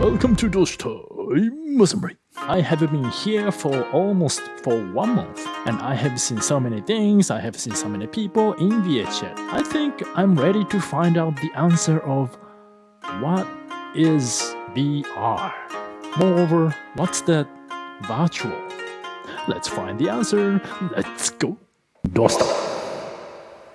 Welcome to Dosh Time. I have been here for almost for one month, and I have seen so many things, I have seen so many people in VRChat. I think I'm ready to find out the answer of what is VR. Moreover, what's that virtual? Let's find the answer. Let's go. Dosh Time.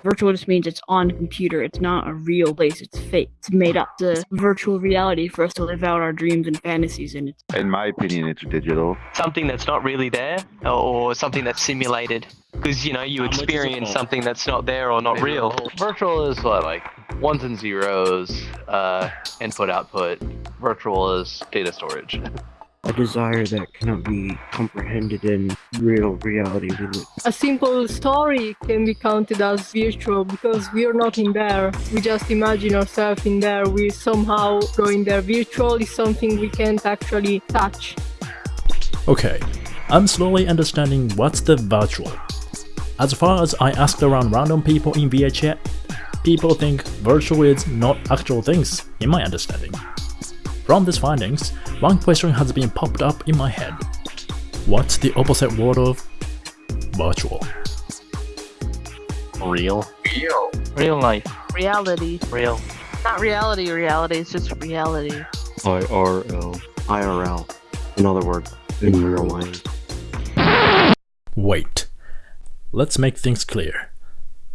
Virtual just means it's on a computer. It's not a real place. It's fake. It's made up to virtual reality for us to live out our dreams and fantasies. And it's In my opinion, it's digital. something that's not really there or something that's simulated because you know you much experience something that's not there or not real Virtual is what, like ones and zeros, uh, input output. Virtual is data storage. a desire that cannot be comprehended in real reality. A simple story can be counted as virtual because we are not in there. We just imagine ourselves in there. We somehow go in there. Virtual is something we can't actually touch. Okay, I'm slowly understanding what's the virtual. As far as I asked around random people in VRChat, people think virtual is not actual things, in my understanding. From these findings, one question has been popped up in my head. What's the opposite word of virtual? Real. real real life reality. real Not reality, reality, it's just reality. IRL. IRL. In other words, in real life. Wait, let's make things clear.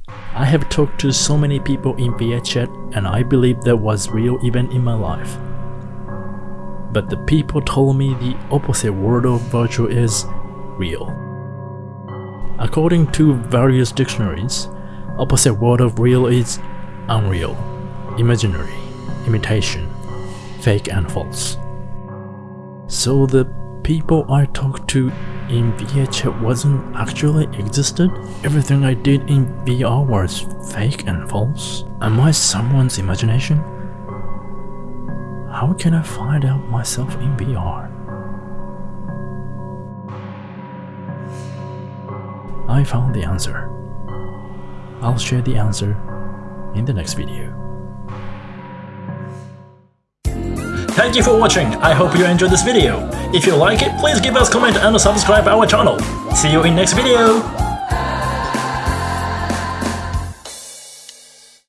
I have talked to so many people in VRChat and I believe there was real event in my life. But the people told me the opposite word of virtual is real. According to various dictionaries, opposite word of real is unreal, imaginary, imitation, fake and false. So the people I talked to in VRChat wasn't actually existed? Everything I did in VR was fake and false? Am I someone's imagination? How can I find out myself in VR? I found the answer. I'll share the answer in the next video. Thank you for watching, I hope you enjoyed this video. If you like it, please give us comment and subscribe our channel. See you in next video!